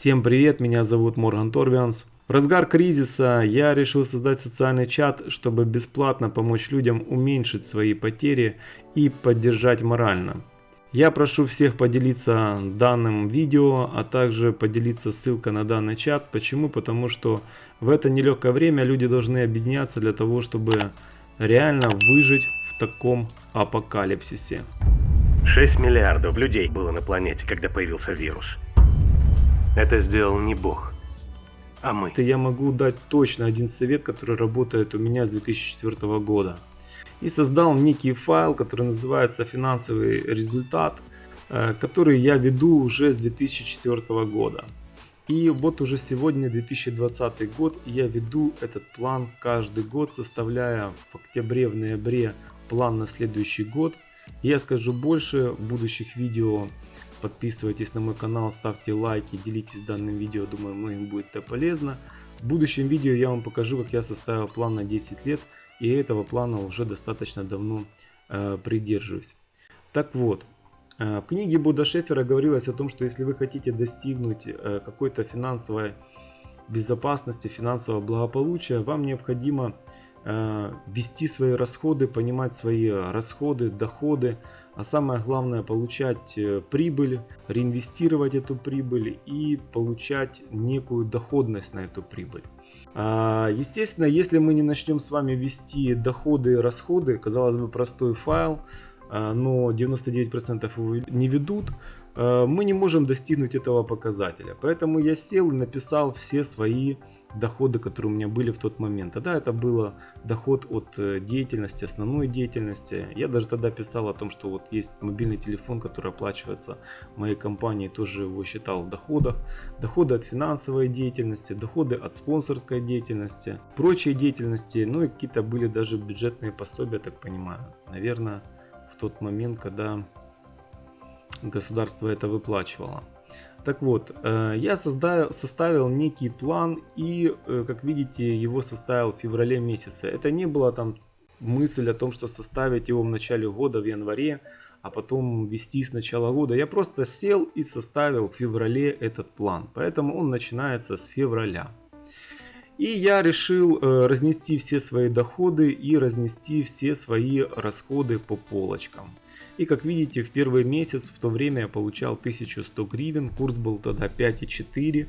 Всем привет, меня зовут Морган Торвианс. В разгар кризиса я решил создать социальный чат, чтобы бесплатно помочь людям уменьшить свои потери и поддержать морально. Я прошу всех поделиться данным видео, а также поделиться ссылкой на данный чат. Почему? Потому что в это нелегкое время люди должны объединяться для того, чтобы реально выжить в таком апокалипсисе. 6 миллиардов людей было на планете, когда появился вирус. Это сделал не Бог, а мы. Это я могу дать точно один совет, который работает у меня с 2004 года. И создал некий файл, который называется финансовый результат, э, который я веду уже с 2004 года. И вот уже сегодня 2020 год, я веду этот план каждый год, составляя в октябре, в ноябре план на следующий год. Я скажу больше в будущих видео Подписывайтесь на мой канал, ставьте лайки, делитесь данным видео, думаю многим будет это полезно. В будущем видео я вам покажу, как я составил план на 10 лет, и этого плана уже достаточно давно э, придерживаюсь. Так вот, э, в книге Буда Шефера говорилось о том, что если вы хотите достигнуть э, какой-то финансовой безопасности, финансового благополучия, вам необходимо вести свои расходы, понимать свои расходы, доходы, а самое главное получать э, прибыль, реинвестировать эту прибыль и получать некую доходность на эту прибыль. А, естественно, если мы не начнем с вами вести доходы и расходы, казалось бы простой файл, э, но 99% его не ведут, мы не можем достигнуть этого показателя. Поэтому я сел и написал все свои доходы, которые у меня были в тот момент. Тогда это было доход от э, деятельности, основной деятельности. Я даже тогда писал о том, что вот есть мобильный телефон, который оплачивается моей компанией, тоже его считал в доходах. Доходы от финансовой деятельности, доходы от спонсорской деятельности, прочие деятельности, ну и какие-то были даже бюджетные пособия, так понимаю. Наверное, в тот момент, когда государство это выплачивало. Так вот, э, я создал, составил некий план и, э, как видите, его составил в феврале месяце. Это не была там мысль о том, что составить его в начале года, в январе, а потом вести с начала года. Я просто сел и составил в феврале этот план. Поэтому он начинается с февраля. И я решил э, разнести все свои доходы и разнести все свои расходы по полочкам. И как видите, в первый месяц в то время я получал 1100 гривен, курс был тогда 5,4.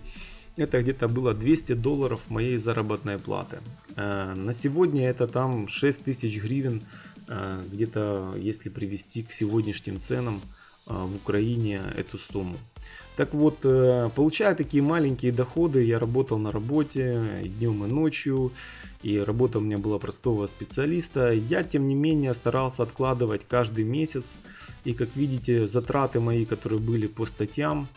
Это где-то было 200 долларов моей заработной платы. Э, на сегодня это там 6000 гривен, э, где-то если привести к сегодняшним ценам в Украине эту сумму. Так вот, получая такие маленькие доходы, я работал на работе днем и ночью, и работа у меня была простого специалиста. Я, тем не менее, старался откладывать каждый месяц, и как видите, затраты мои, которые были по статьям,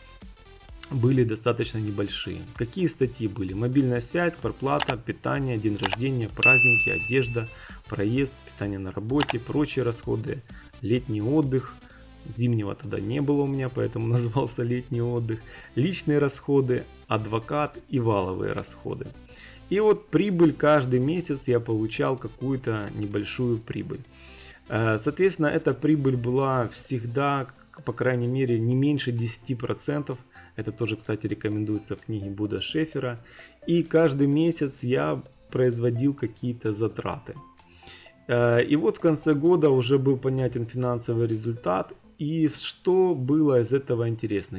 были достаточно небольшие. Какие статьи были? Мобильная связь, проплата, питание, день рождения, праздники, одежда, проезд, питание на работе, прочие расходы, летний отдых – Зимнего тогда не было у меня, поэтому назывался летний отдых. Личные расходы, адвокат и валовые расходы. И вот прибыль каждый месяц я получал какую-то небольшую прибыль. Э, соответственно, эта прибыль была всегда, по крайней мере, не меньше 10%. Это тоже, кстати, рекомендуется в книге Буда Шефера. И каждый месяц я производил какие-то затраты. Э, и вот в конце года уже был понятен финансовый результат, и что было из этого интересно?